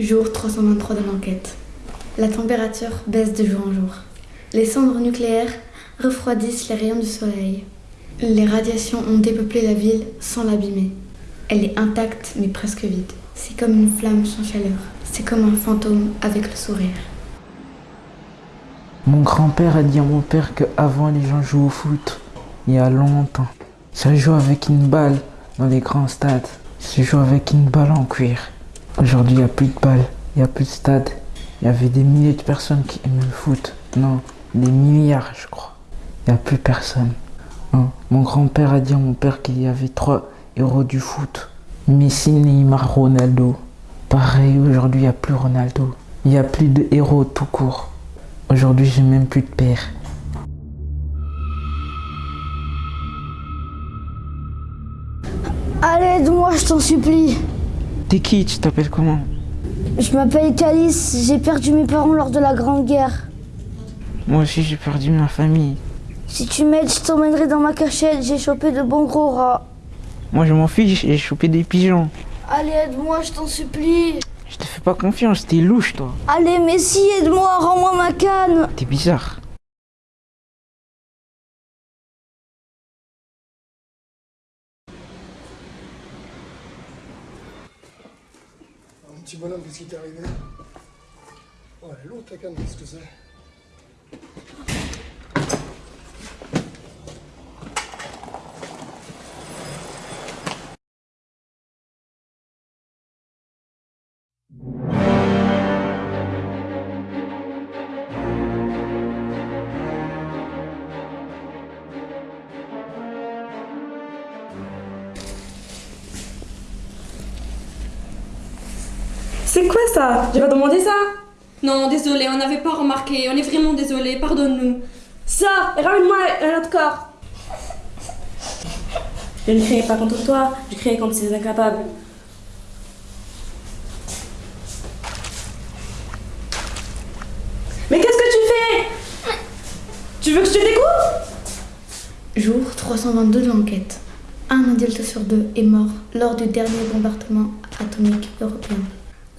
Jour 323 de l'enquête. La température baisse de jour en jour. Les cendres nucléaires refroidissent les rayons du soleil. Les radiations ont dépeuplé la ville sans l'abîmer. Elle est intacte mais presque vide. C'est comme une flamme sans chaleur. C'est comme un fantôme avec le sourire. Mon grand-père a dit à mon père que avant les gens jouaient au foot, il y a longtemps. Ça joue avec une balle dans les grands stades. Ça joue avec une balle en cuir. Aujourd'hui, il n'y a plus de balles, il n'y a plus de stade. Il y avait des milliers de personnes qui aimaient le foot. Non, des milliards, je crois. Il n'y a plus personne. Hein. Mon grand-père a dit à mon père qu'il y avait trois héros du foot. Messi, Neymar, Ronaldo. Pareil, aujourd'hui, il n'y a plus Ronaldo. Il n'y a plus de héros tout court. Aujourd'hui, j'ai même plus de père. Allez, aide-moi, je t'en supplie. T'es qui? Tu t'appelles comment? Je m'appelle Calice, j'ai perdu mes parents lors de la Grande Guerre. Moi aussi, j'ai perdu ma famille. Si tu m'aides, je t'emmènerai dans ma cachette, j'ai chopé de bons gros rats. Moi, je m'en fiche, j'ai chopé des pigeons. Allez, aide-moi, je t'en supplie. Je te fais pas confiance, t'es louche, toi. Allez, mais si, aide-moi, rends-moi ma canne. T'es bizarre. Un bonhomme, qu'est-ce qui t'est arrivé? Oh, ta canne, qu'est-ce que c'est? C'est quoi ça? J'ai pas demandé ça Non, désolé, on n'avait pas remarqué. On est vraiment désolé, pardonne-nous. Ça, ramène-moi un autre corps. Je ne criais pas contre toi, je criais contre ces incapables. Mais qu'est-ce que tu fais? Tu veux que je te découpe? Jour 322 de l'enquête. Un adulte sur deux est mort lors du dernier bombardement atomique européen.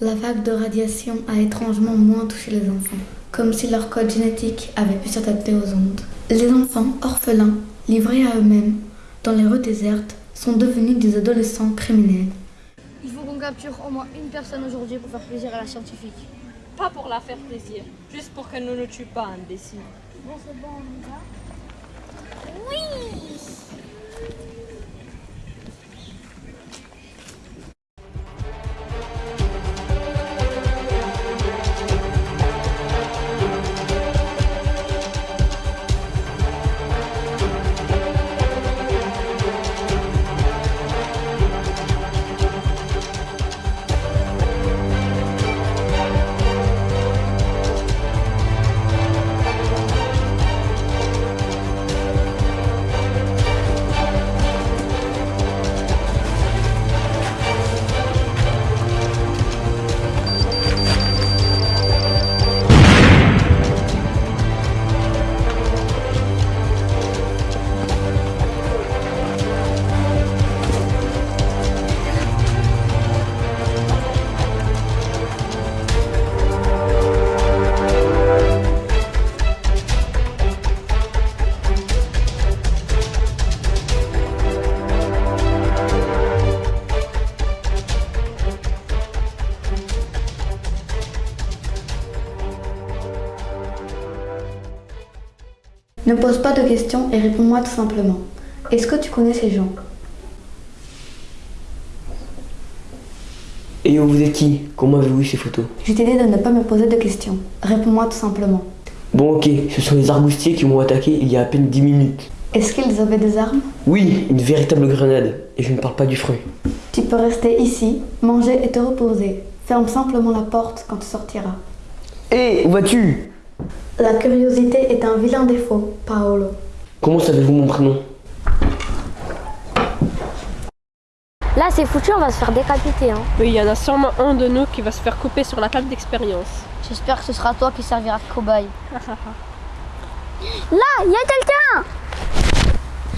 La vague de radiation a étrangement moins touché les enfants, comme si leur code génétique avait pu s'adapter aux ondes. Les enfants orphelins, livrés à eux-mêmes, dans les rues désertes, sont devenus des adolescents criminels. Il faut qu'on capture au moins une personne aujourd'hui pour faire plaisir à la scientifique. Pas pour la faire plaisir, juste pour qu'elle ne nous tue pas, imbécile. Bon, c'est bon, on y va Ne pose pas de questions et réponds-moi tout simplement. Est-ce que tu connais ces gens? Et vous êtes qui? Comment avez-vous eu ces photos? Je t'ai dit de ne pas me poser de questions. Réponds-moi tout simplement. Bon ok, ce sont les arboustiers qui m'ont attaqué il y a à peine 10 minutes. Est-ce qu'ils avaient des armes? Oui, une véritable grenade. Et je ne parle pas du fruit. Tu peux rester ici, manger et te reposer. Ferme simplement la porte quand tu sortiras. Hé, où vas-tu? La curiosité est un vilain défaut, Paolo. Comment savez-vous mon prénom? Là, c'est foutu, on va se faire décapiter. Hein. Oui, il y en a sûrement un de nous qui va se faire couper sur la table d'expérience. J'espère que ce sera toi qui servira de cobaye. Là, il y a quelqu'un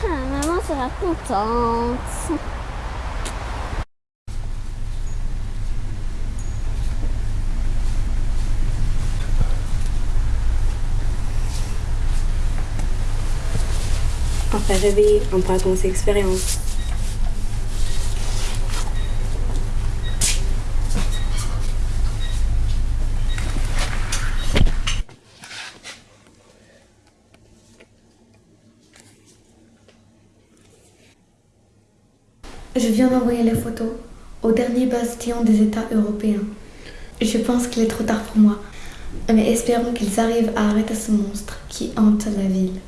Ah, maman sera contente. Après réveiller en ses. Je viens d'envoyer les photos au dernier bastion des États européens. Je pense qu'il est trop tard pour moi, mais espérons qu'ils arrivent à arrêter ce monstre qui hante la ville.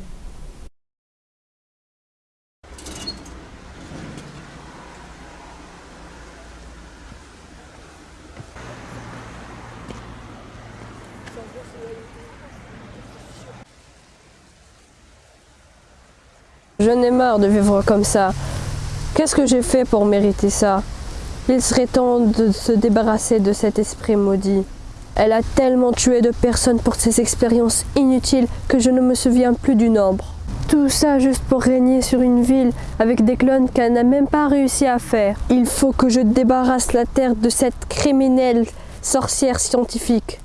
Je n'ai marre de vivre comme ça. Qu'est-ce que j'ai fait pour mériter ça? Il serait temps de se débarrasser de cet esprit maudit. Elle a tellement tué de personnes pour ces expériences inutiles que je ne me souviens plus du nombre. Tout ça juste pour régner sur une ville avec des clones qu'elle n'a même pas réussi à faire. Il faut que je débarrasse la Terre de cette criminelle sorcière scientifique.